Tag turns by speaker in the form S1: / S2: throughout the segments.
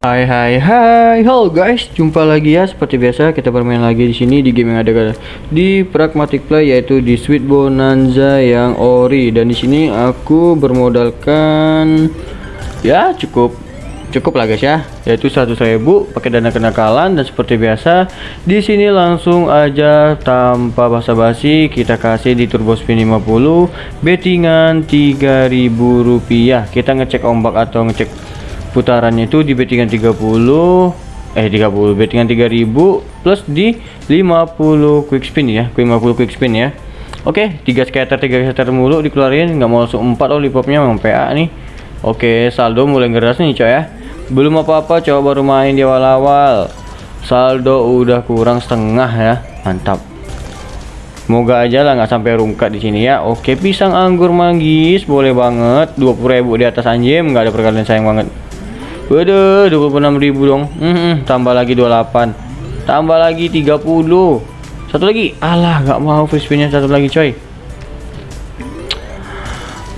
S1: Hai hai hai, halo guys, jumpa lagi ya. Seperti biasa kita bermain lagi di sini di game yang ada di Pragmatic Play yaitu di Sweet Bonanza yang ori. Dan di sini aku bermodalkan ya cukup cukup lah guys ya. Yaitu 100.000 pakai dana kenakalan. Dan seperti biasa di sini langsung aja tanpa basa-basi kita kasih di turbo spin 50 bettingan 3000 rupiah. Kita ngecek ombak atau ngecek putarannya itu di bettingan 30 eh 30 bettingan 3000 plus di 50 quick spin ya 50 quick spin ya oke 3 scatter 3 scatter mulu dikeluarin nggak mau langsung 4 lollipopnya memang PA nih oke saldo mulai ngeras nih coy ya belum apa-apa coba baru main di awal-awal saldo udah kurang setengah ya mantap Semoga aja lah nggak sampai rungkat di sini ya. Oke, pisang anggur manggis boleh banget. 20.000 di atas anjing nggak ada perkalian sayang banget. Waduh, 26.000 dong. Hmm, hmm, tambah lagi 28. Tambah lagi 30. Satu lagi. Alah, nggak mau free spinnya satu lagi, coy.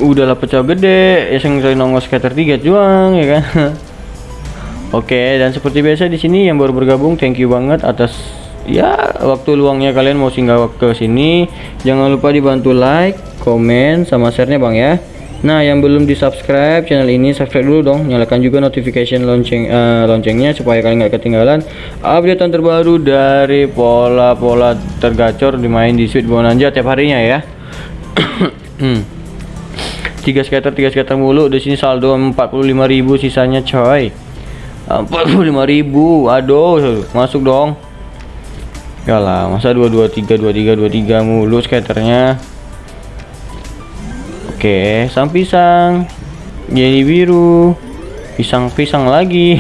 S1: Udahlah pecah gede, ya sing nongol scatter 3 juang ya kan. Oke, dan seperti biasa di sini yang baru bergabung, thank you banget atas ya waktu luangnya kalian mau singgah ke sini. Jangan lupa dibantu like, komen, sama share-nya Bang ya. Nah, yang belum di subscribe channel ini subscribe dulu dong, nyalakan juga notification lonceng uh, loncengnya supaya kalian nggak ketinggalan updatean terbaru dari pola-pola tergacor dimain di Sweet Bonanza tiap harinya ya. Hmm. tiga skater tiga skater mulu di sini saldo 45.000 sisanya coy. 45.000. Aduh, masuk dong. Ya lah, masa 223 23 23 mulu skaternya. Oke, sang pisang. Jadi biru. Pisang-pisang lagi.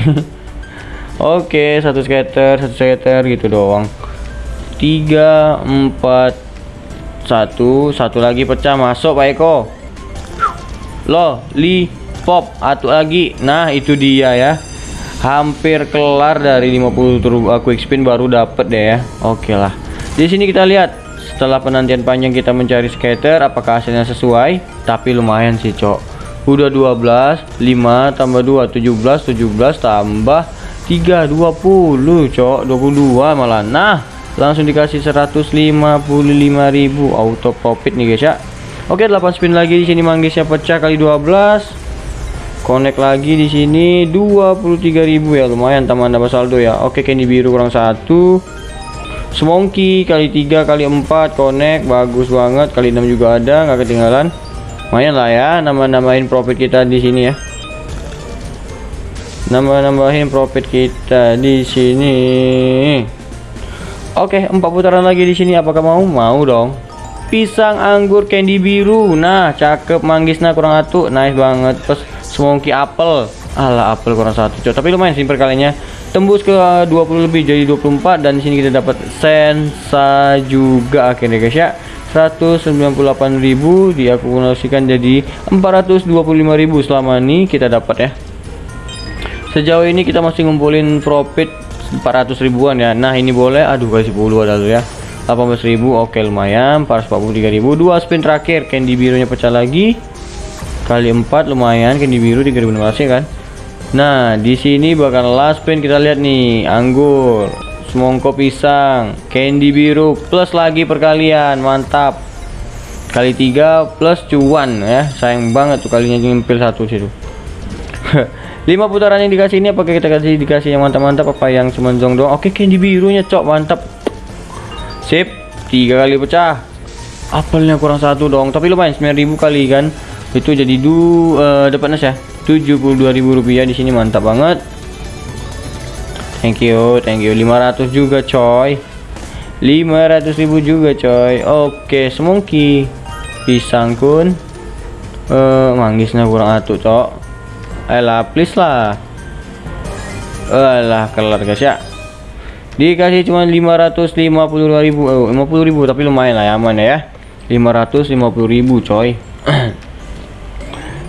S1: Oke, satu skater, satu skater gitu doang. Tiga, empat, satu, satu lagi pecah masuk Pak Eko. Loh, li pop, atau lagi. Nah, itu dia ya. Hampir kelar dari 50 turbo uh, quick spin baru dapet deh ya. Oke lah. Di sini kita lihat setelah penantian panjang kita mencari skater apakah hasilnya sesuai? Tapi lumayan sih cok. Udah 12 5 tambah 2 17 17 tambah 3 20 cok. 22 malah. Nah langsung dikasih 155.000 auto profit nih guys ya. Oke 8 spin lagi di sini manggisnya pecah kali 12 connect lagi di sini 23.000 ya lumayan tambah nambah saldo ya. Oke candy biru kurang satu Semongki kali 3 kali 4 connect bagus banget. Kali 6 juga ada nggak ketinggalan. Lumayan lah ya nambah-nambahin profit kita di sini ya. Nambah-nambahin profit kita di sini. Oke empat putaran lagi di sini. Apakah mau? Mau dong. Pisang anggur candy biru. Nah cakep manggisnya kurang satu. Nice banget. Terus semongki apel ala apel kurang satu tapi lumayan sih perkalinya tembus ke 20 lebih jadi 24 dan sini kita dapat sensa juga. Akhirnya guys ya. 198.000 diakumulasikan jadi 425.000 selama ini kita dapat ya. Sejauh ini kita masih ngumpulin profit 400 ribuan ya. Nah ini boleh. Aduh kasih 10 ada ya. 18.000 oke lumayan. 443.000 dua spin terakhir. Candy birunya pecah lagi. Kali 4 lumayan. Candy biru 3016 kan Nah, di sini bakal last spin kita lihat nih, anggur, semongko pisang, candy biru plus lagi perkalian, mantap. Kali tiga plus cuan ya. Sayang banget tuh kalinya nyempil satu situ. lima putaran yang dikasih ini apakah kita kasih dikasih yang mantap-mantap apa yang cuma doang? Oke, candy birunya cok, mantap. Sip, tiga kali pecah. Apelnya kurang satu dong, tapi lumayan 9000 kali kan. Itu jadi du uh, dapat nas ya 72.000 rupiah. Di sini mantap banget. Thank you thank you. 500 juga coy. 500.000 juga coy. Oke semongki pisang kun. Uh, manggisnya kurang atuh cok. Ayolah please lah. Alah kelar guys ya. Dikasih cuma 550.000 oh, 50.000 tapi lumayan lah ya aman ya. 550.000 coy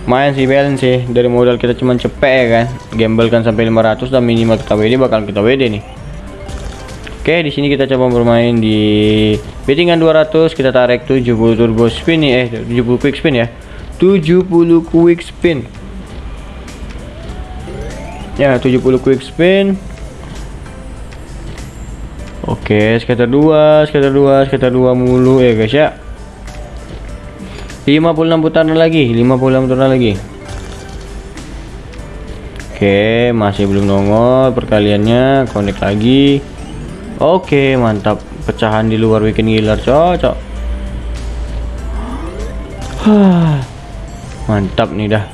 S1: main sih balance sih. Dari modal kita cuman cepet ya kan? Gamble kan sampai 500 dan minimal kita WD bakal kita WD nih. Oke di sini kita coba bermain di bettingan 200 kita tarik 70 turbo spin nih. Eh 70 quick spin ya. 70 quick spin. Ya 70 quick spin. Oke, skater 2, skater 2, skater 2 mulu ya guys ya. 56 putaran lagi, 56 putaran lagi. Oke, masih belum nongol perkaliannya, connect lagi. Oke, mantap. Pecahan di luar weekend gilar, cocok. mantap nih dah.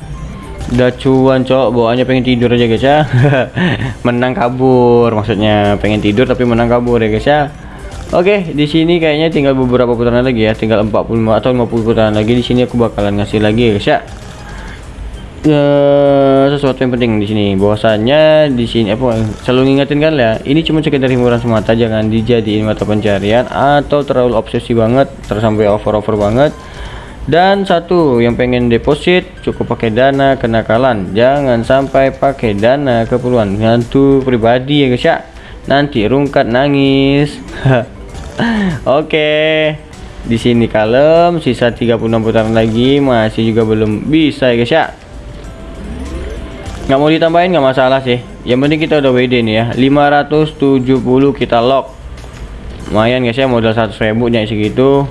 S1: Udah cuan, cok. Bawaannya pengen tidur aja, guys ya. menang kabur maksudnya. Pengen tidur tapi menang kabur ya, guys ya. Oke, di sini kayaknya tinggal beberapa putaran lagi ya, tinggal 45 atau 50 putaran lagi. Di sini aku bakalan ngasih lagi ya, guys ya. Uh, sesuatu yang penting di sini. Bahwasannya di sini apa selalu ngingetin kan ya. Ini cuma sekedar hiburan semata jangan dijadiin mata pencarian atau terlalu obsesi banget terus sampai over-over banget. Dan satu yang pengen deposit cukup pakai dana kenakalan. Jangan sampai pakai dana keperluan. Hantu pribadi ya guys ya. Nanti rungkat nangis oke. Di sini kalem sisa 36 putaran lagi masih juga belum bisa ya guys ya. Nggak mau ditambahin nggak masalah sih. Yang penting kita udah WD nih ya. 570 kita lock. Lumayan guys ya modal 100 ribu nya segitu.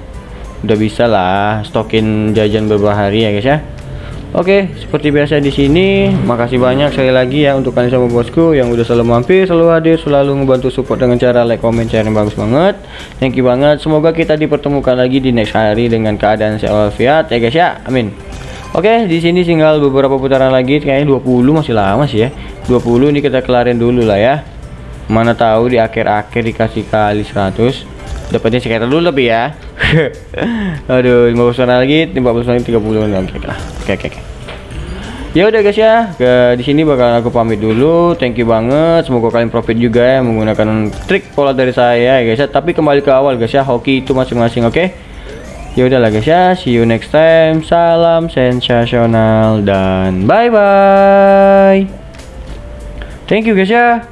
S1: Udah bisa lah stokin jajan beberapa hari ya guys ya Oke, seperti biasa di sini, makasih banyak sekali lagi ya untuk kalian semua bosku yang udah selalu mampir, selalu hadir, selalu ngebantu support dengan cara like, comment, share yang bagus banget. Thank you banget. Semoga kita dipertemukan lagi di next hari dengan keadaan sehat ya guys ya. Amin. Oke, di sini tinggal beberapa putaran lagi, kayaknya 20 masih lama sih ya. 20 ini kita kelarin dulu lah ya. Mana tahu di akhir-akhir dikasih kali 100. Dapatnya sekitar dulu lebih ya. Aduh, 50 putaran lagi, 50 putaran 30 oke lah. Oke, oke, oke. Ya udah guys ya, ke di sini bakal aku pamit dulu. Thank you banget. Semoga kalian profit juga ya menggunakan trik pola dari saya ya guys ya. Tapi kembali ke awal guys ya, hoki itu masing-masing oke. Okay? ya udahlah guys ya see you next time salam sensasional dan bye bye thank you guys ya